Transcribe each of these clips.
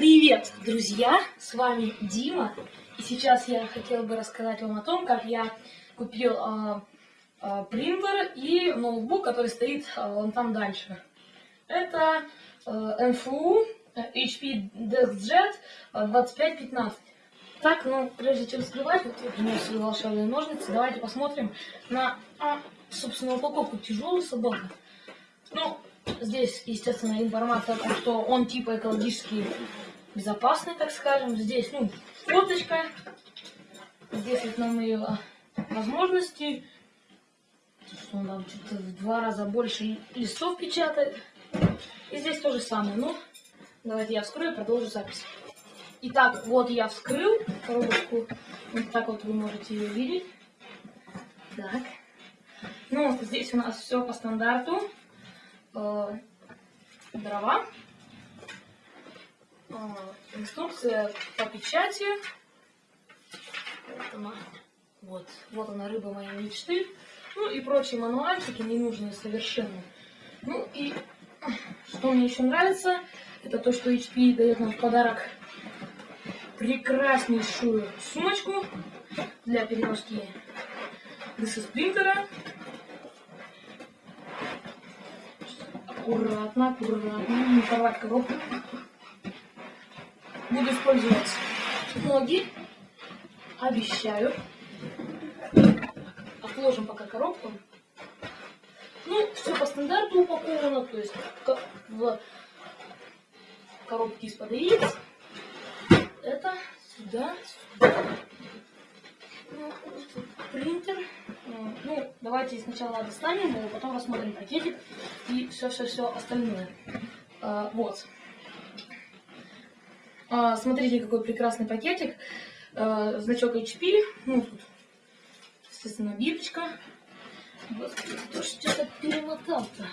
Привет, друзья! С вами Дима. И сейчас я хотел бы рассказать вам о том, как я купил э, э, принтер и ноутбук, который стоит э, там дальше. Это э, NFU HP DeskJet 2515. Так, ну, прежде чем скрывать, вот я принес свои волшебные ножницы, давайте посмотрим на, а, собственно, упаковку тяжелый собака. Ну, здесь, естественно, информация о том, что он типа экологически безопасный, так скажем. Здесь, ну, фоточка. Здесь вот нам ее возможности. Что он там что-то в два раза больше листов печатает. И здесь то же самое. Ну, давайте я вскрою и продолжу запись. Итак, вот я вскрыл коробочку. Вот так вот вы можете ее видеть. Так. Ну, здесь у нас все по стандарту. Э, дрова. Э, инструкция по печати. Она. Вот. Вот она, рыба моей мечты. Ну и прочие мануальчики, ненужные совершенно. Ну и что мне еще нравится, это то, что HP дает нам в подарок прекраснейшую сумочку для переноски DC принтера. Аккуратно, аккуратно, не порвать коробку. Буду использовать ноги, обещаю. Отложим пока коробку. Ну, все по стандарту упаковано, то есть в коробке из-под яиц это сюда, сюда. Ну, принтер. Ну, давайте сначала достанем его, потом рассмотрим пакетик и все-все-все остальное. А, вот. А, смотрите, какой прекрасный пакетик. А, значок HP. Ну, тут, естественно, бирочка. Господи, кто что-то перемотал-то?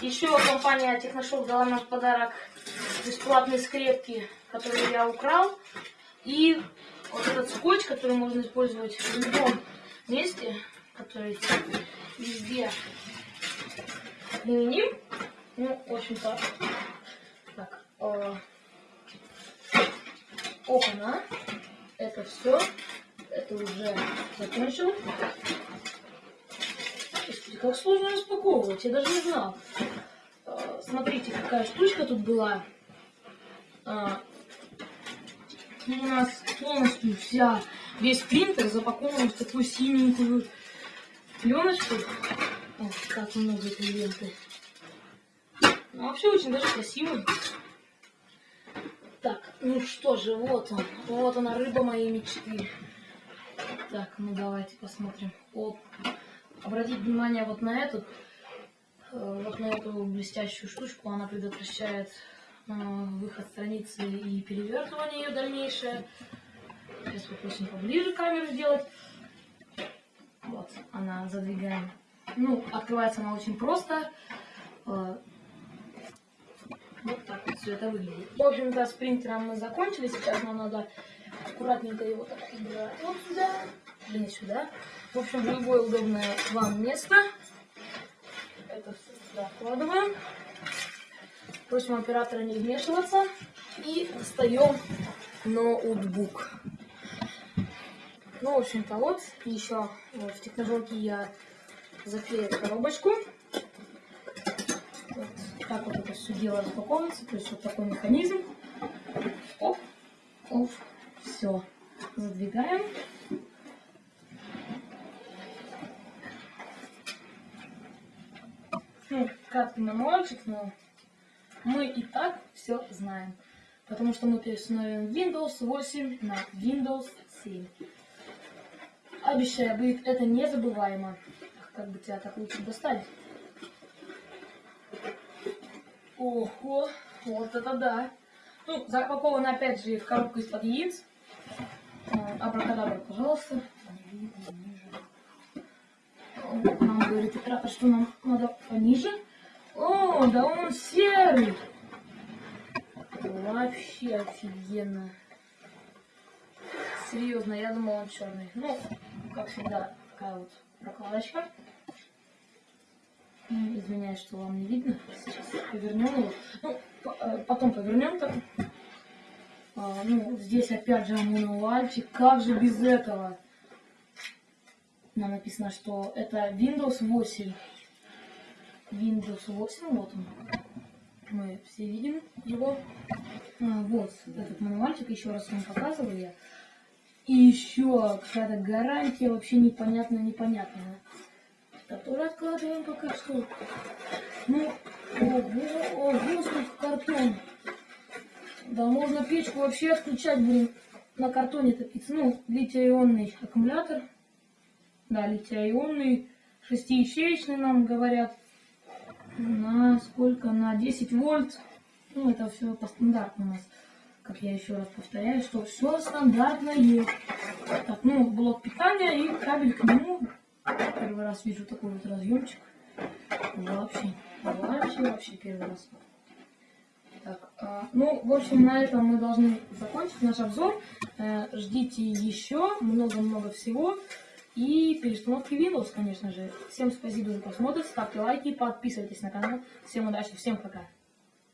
Еще компания Техношоп дала нам в подарок бесплатные скрепки, которые я украл. И вот этот скотч, который можно использовать в любом месте, который везде применим. Ну, в общем-то, э, опана. Это все. Это уже закончил. Господи, как сложно распаковывать, я даже не знал. Э, смотрите, какая штучка тут была. А, у нас полностью вся, весь принтер запакован в такую синенькую пленочку. О, как много этой ленты. Ну, вообще очень даже красивый. Так, ну что же, вот он. Вот она, рыба моей мечты. Так, ну давайте посмотрим. Оп. Обратите внимание вот на эту, э, вот на эту блестящую штучку. Она предотвращает э, выход страницы и перевертывание ее дальнейшее. Сейчас попросим поближе камеру сделать. Вот, она задвигаем. Ну, открывается она очень просто. Э, вот так вот все это выглядит. В общем-то, с принтером мы закончили. Сейчас нам надо аккуратненько его так убирать вот сюда, или сюда. В общем, в любое удобное вам место. Это все сюда вкладываем. Просим оператора не вмешиваться. И достаем ноутбук. Ну, в общем-то, вот. Еще вот, в техножелке я заклею коробочку. Вот так вот это все дело распаковывается. То есть вот такой механизм. Оп, оп, все. Задвигаем. Ну, краткий мануальчик, но мы и так все знаем. Потому что мы переустановим Windows 8 на Windows 7. Обещаю, будет это незабываемо. Как бы тебя так лучше достать? Ого, вот это да. Ну, запаковано опять же в коробку из-под яиц. Э, абракадабра, пожалуйста. Нам говорит оператор, что нам надо пониже. О, да он серый. Вообще офигенно. Серьезно, я думал он черный. Ну, как всегда, такая вот прокладочка. Ну, извиняюсь, что вам не видно. Сейчас повернем его. Ну, э, потом повернем так. А, ну, здесь опять же мануальчик. Как же без этого? Нам написано, что это Windows 8. Windows 8, вот он. Мы все видим его. А, вот этот мануальчик, еще раз вам показываю я. И еще какая-то гарантия вообще непонятная, непонятная. Которую откладываем пока что. Ну, ого, ого, сколько картон. Да можно печку вообще отключать, блин, на картоне топиться. Ну, литий-ионный аккумулятор. Да, литий-ионный, шестиячеечный нам говорят. На сколько? На 10 вольт. Ну, это все по стандарту у нас. Как я еще раз повторяю, что все стандартное. Так, ну, блок питания и кабель к нему. Первый раз вижу такой вот разъемчик. Вообще, вообще, вообще первый раз. Так, а, ну, в общем, на этом мы должны закончить наш обзор. Э, ждите еще много-много всего. И перестановки Windows, конечно же. Всем спасибо за просмотр, ставьте лайки, подписывайтесь на канал. Всем удачи, всем пока.